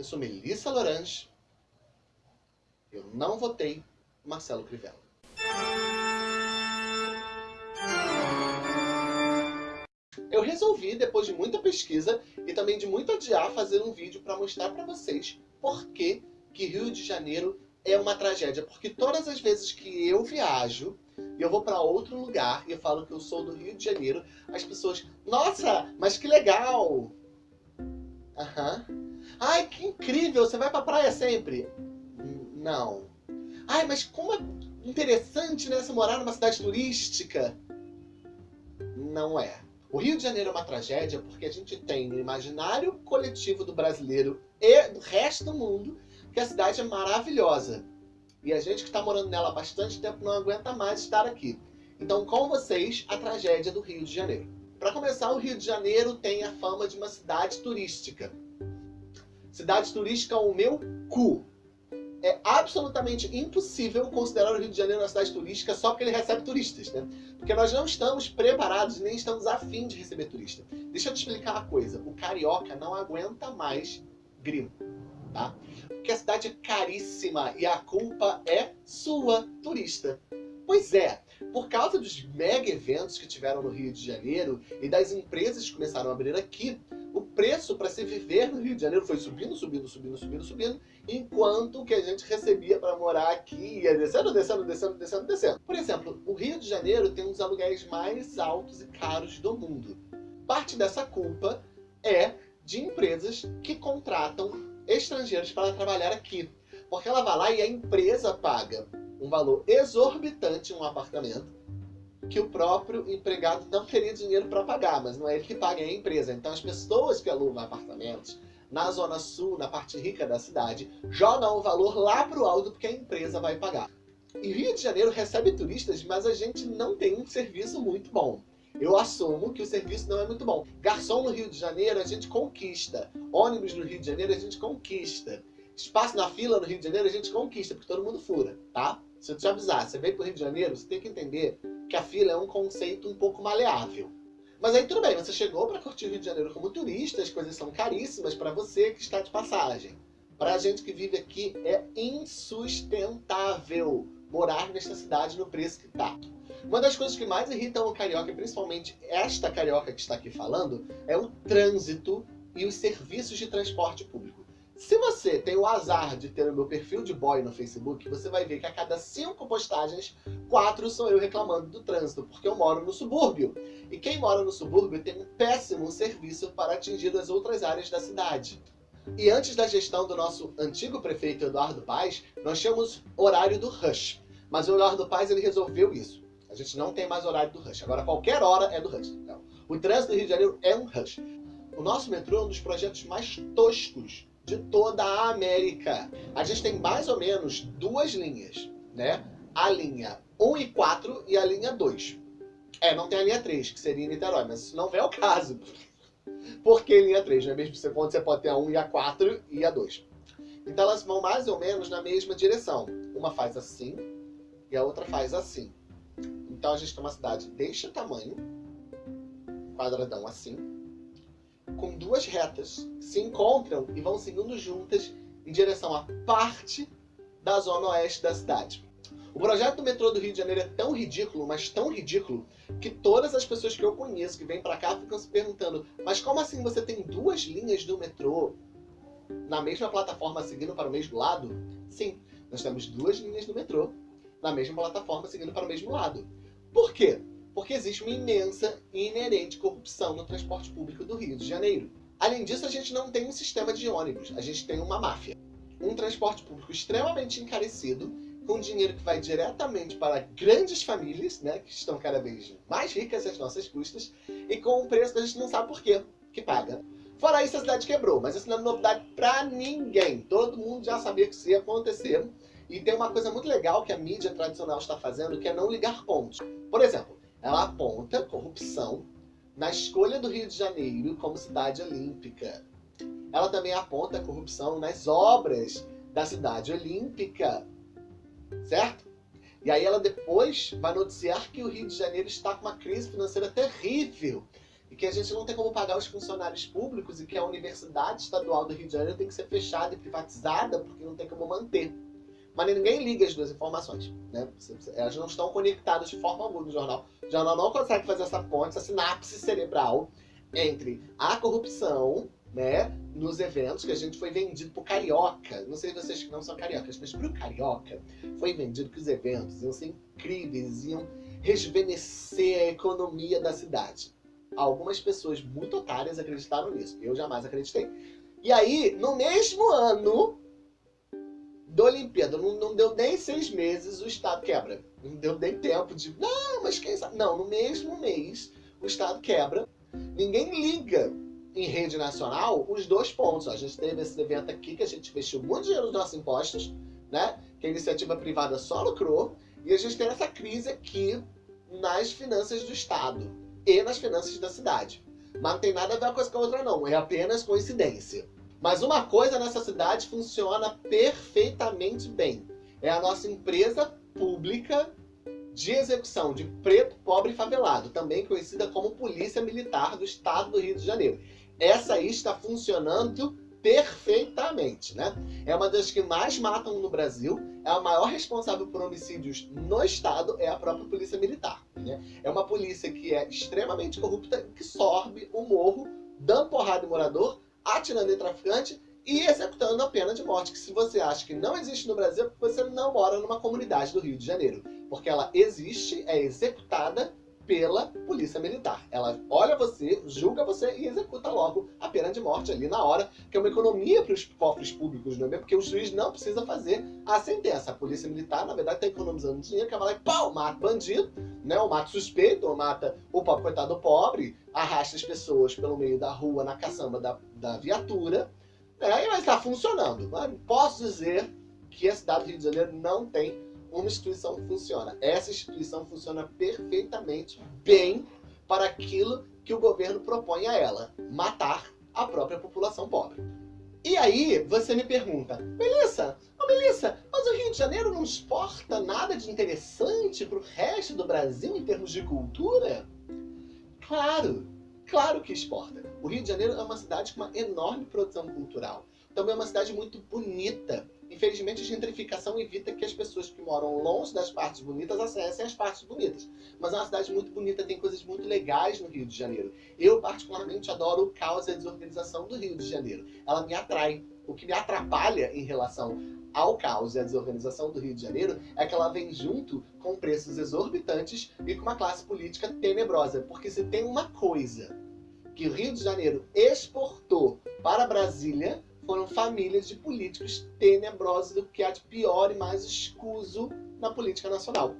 Eu sou Melissa Lorange. Eu não votei Marcelo Crivella. Eu resolvi, depois de muita pesquisa e também de muito adiar, fazer um vídeo para mostrar para vocês por que, que Rio de Janeiro é uma tragédia. Porque todas as vezes que eu viajo, e eu vou para outro lugar e eu falo que eu sou do Rio de Janeiro, as pessoas, nossa, mas que legal! Aham. Uhum. Ai, que incrível, você vai pra praia sempre? Não. Ai, mas como é interessante, né, você morar numa cidade turística. Não é. O Rio de Janeiro é uma tragédia porque a gente tem no imaginário coletivo do brasileiro e do resto do mundo que a cidade é maravilhosa. E a gente que está morando nela há bastante tempo não aguenta mais estar aqui. Então, com vocês, a tragédia do Rio de Janeiro. Para começar, o Rio de Janeiro tem a fama de uma cidade turística. Cidade turística, o meu cu. É absolutamente impossível considerar o Rio de Janeiro uma cidade turística só porque ele recebe turistas, né? Porque nós não estamos preparados nem estamos afim de receber turista. Deixa eu te explicar uma coisa. O carioca não aguenta mais gringo, tá? Porque a cidade é caríssima e a culpa é sua, turista. Pois é, por causa dos mega eventos que tiveram no Rio de Janeiro e das empresas que começaram a abrir aqui, o preço para se viver no Rio de Janeiro foi subindo, subindo, subindo, subindo, subindo, enquanto que a gente recebia para morar aqui ia descendo, descendo, descendo, descendo, descendo. Por exemplo, o Rio de Janeiro tem um dos aluguéis mais altos e caros do mundo. Parte dessa culpa é de empresas que contratam estrangeiros para trabalhar aqui. Porque ela vai lá e a empresa paga um valor exorbitante em um apartamento que o próprio empregado não teria dinheiro para pagar, mas não é ele que paga, é a empresa. Então as pessoas que alugam apartamentos na zona sul, na parte rica da cidade, jogam o valor lá para o alto porque a empresa vai pagar. E Rio de Janeiro recebe turistas, mas a gente não tem um serviço muito bom. Eu assumo que o serviço não é muito bom. Garçom no Rio de Janeiro a gente conquista. Ônibus no Rio de Janeiro a gente conquista. Espaço na fila no Rio de Janeiro a gente conquista, porque todo mundo fura, tá? Se eu te avisar, você veio pro Rio de Janeiro, você tem que entender que a fila é um conceito um pouco maleável. Mas aí tudo bem, você chegou para curtir o Rio de Janeiro como turista, as coisas são caríssimas para você que está de passagem. Para a gente que vive aqui é insustentável morar nesta cidade no preço que está. Uma das coisas que mais irritam o carioca, principalmente esta carioca que está aqui falando, é o trânsito e os serviços de transporte público. Se você tem o azar de ter o meu perfil de boy no Facebook, você vai ver que a cada cinco postagens, quatro sou eu reclamando do trânsito, porque eu moro no subúrbio. E quem mora no subúrbio tem um péssimo serviço para atingir as outras áreas da cidade. E antes da gestão do nosso antigo prefeito Eduardo Paes, nós tínhamos horário do rush. Mas o Eduardo Paes ele resolveu isso. A gente não tem mais horário do rush. Agora qualquer hora é do rush. O trânsito do Rio de Janeiro é um rush. O nosso metrô é um dos projetos mais toscos de toda a América. A gente tem mais ou menos duas linhas, né? A linha 1 e 4 e a linha 2. É, não tem a linha 3, que seria em Niterói, mas isso não é o caso. Por que linha 3? Não é mesmo você, você pode ter a 1 e a 4 e a 2. Então elas vão mais ou menos na mesma direção. Uma faz assim e a outra faz assim. Então a gente tem uma cidade deste tamanho, quadradão assim, com duas retas se encontram e vão seguindo juntas em direção à parte da zona oeste da cidade. O projeto do metrô do Rio de Janeiro é tão ridículo, mas tão ridículo, que todas as pessoas que eu conheço que vêm para cá ficam se perguntando mas como assim você tem duas linhas do metrô na mesma plataforma seguindo para o mesmo lado? Sim, nós temos duas linhas do metrô na mesma plataforma seguindo para o mesmo lado. Por quê? Porque existe uma imensa e inerente corrupção no transporte público do Rio de Janeiro. Além disso, a gente não tem um sistema de ônibus, a gente tem uma máfia. Um transporte público extremamente encarecido, com dinheiro que vai diretamente para grandes famílias, né, que estão cada vez mais ricas às nossas custas, e com um preço que a gente não sabe por quê que paga. Fora isso, a cidade quebrou, mas isso não é novidade para ninguém. Todo mundo já sabia que isso ia acontecer. E tem uma coisa muito legal que a mídia tradicional está fazendo, que é não ligar pontos. Por exemplo, ela aponta corrupção na escolha do Rio de Janeiro como cidade olímpica. Ela também aponta corrupção nas obras da cidade olímpica, certo? E aí ela depois vai noticiar que o Rio de Janeiro está com uma crise financeira terrível. e que a gente não tem como pagar os funcionários públicos e que a Universidade Estadual do Rio de Janeiro tem que ser fechada e privatizada porque não tem como manter. Mas ninguém liga as duas informações. Né? Elas não estão conectadas de forma alguma no jornal. O jornal não consegue fazer essa ponte, essa sinapse cerebral entre a corrupção né, nos eventos, que a gente foi vendido pro Carioca. Não sei vocês que não são cariocas, mas pro Carioca foi vendido que os eventos iam ser incríveis, iam rejuvenescer a economia da cidade. Algumas pessoas muito otárias acreditaram nisso. Eu jamais acreditei. E aí, no mesmo ano da Olimpíada, não, não deu nem seis meses, o Estado quebra. Não deu nem tempo de... Não, mas quem sabe... Não, no mesmo mês, o Estado quebra. Ninguém liga em rede nacional os dois pontos. A gente teve esse evento aqui que a gente investiu muito dinheiro nos nossos impostos, né? Que a iniciativa privada só lucrou. E a gente tem essa crise aqui nas finanças do Estado e nas finanças da cidade. Mas não tem nada a ver uma coisa com a outra não, é apenas coincidência. Mas uma coisa nessa cidade funciona perfeitamente bem. É a nossa empresa pública de execução de preto, pobre e favelado, também conhecida como Polícia Militar do Estado do Rio de Janeiro. Essa aí está funcionando perfeitamente, né? É uma das que mais matam no Brasil, é a maior responsável por homicídios no estado, é a própria polícia militar, né? É uma polícia que é extremamente corrupta, que sorbe o morro, dando porrada em morador, atirando em traficante e executando a pena de morte, que se você acha que não existe no Brasil, você não mora numa comunidade do Rio de Janeiro. Porque ela existe, é executada pela polícia militar. Ela olha você, julga você e executa logo a pena de morte ali na hora, que é uma economia para os cofres públicos, não é mesmo? Porque o juiz não precisa fazer a sentença. A polícia militar, na verdade, está economizando dinheiro, que ela vai lá e pau, mata bandido, né? ou mata suspeito, ou mata o pobre coitado pobre, arrasta as pessoas pelo meio da rua, na caçamba da, da viatura, né? e vai estar funcionando. Posso dizer que a cidade do Rio de Janeiro não tem uma instituição funciona. Essa instituição funciona perfeitamente bem para aquilo que o governo propõe a ela, matar a própria população pobre. E aí você me pergunta, Melissa, oh Melissa, mas o Rio de Janeiro não exporta nada de interessante para o resto do Brasil em termos de cultura? Claro, claro que exporta. O Rio de Janeiro é uma cidade com uma enorme produção cultural. Também é uma cidade muito bonita, Infelizmente, a gentrificação evita que as pessoas que moram longe das partes bonitas acessem as partes bonitas. Mas é uma cidade muito bonita, tem coisas muito legais no Rio de Janeiro. Eu, particularmente, adoro o caos e a desorganização do Rio de Janeiro. Ela me atrai. O que me atrapalha em relação ao caos e à desorganização do Rio de Janeiro é que ela vem junto com preços exorbitantes e com uma classe política tenebrosa. Porque se tem uma coisa que o Rio de Janeiro exportou para Brasília foram famílias de políticos tenebrosos do que há de pior e mais escuso na política nacional.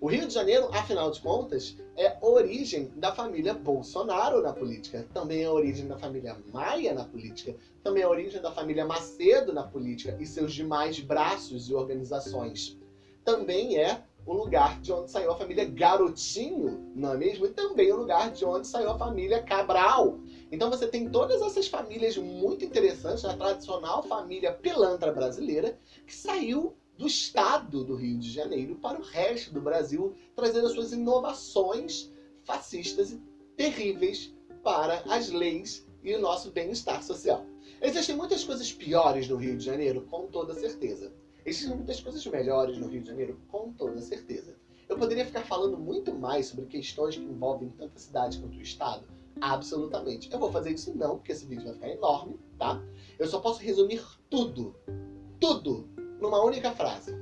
O Rio de Janeiro, afinal de contas, é origem da família Bolsonaro na política, também é origem da família Maia na política, também é origem da família Macedo na política e seus demais braços e organizações. Também é o lugar de onde saiu a família Garotinho, não é mesmo? E também o lugar de onde saiu a família Cabral. Então você tem todas essas famílias muito interessantes, a tradicional família pilantra brasileira, que saiu do estado do Rio de Janeiro para o resto do Brasil, trazendo as suas inovações fascistas e terríveis para as leis e o nosso bem-estar social. Existem muitas coisas piores no Rio de Janeiro, com toda certeza. Existem muitas coisas melhores no Rio de Janeiro, com toda certeza. Eu poderia ficar falando muito mais sobre questões que envolvem tanto a cidade quanto o estado, absolutamente. Eu vou fazer isso não, porque esse vídeo vai ficar enorme, tá? Eu só posso resumir tudo, tudo, numa única frase.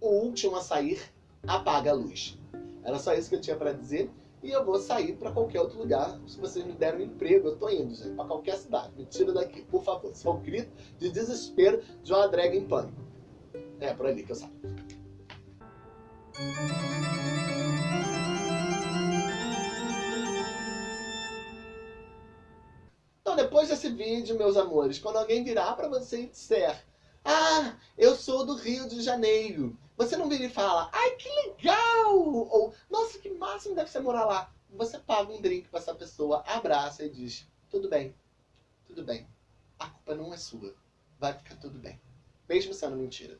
O último a sair apaga a luz. Era só isso que eu tinha para dizer. E eu vou sair para qualquer outro lugar. Se vocês me deram um emprego, eu tô indo, gente, para qualquer cidade. Me tira daqui, por favor. Isso é um grito de desespero de uma drag em pânico. É, por ali que eu saio. Depois desse vídeo, meus amores, quando alguém virar pra você e disser Ah, eu sou do Rio de Janeiro. Você não vira e fala Ai, que legal! Ou Nossa, que máximo deve ser morar lá. Você paga um drink pra essa pessoa, abraça e diz Tudo bem, tudo bem. A culpa não é sua. Vai ficar tudo bem. Mesmo sendo mentira.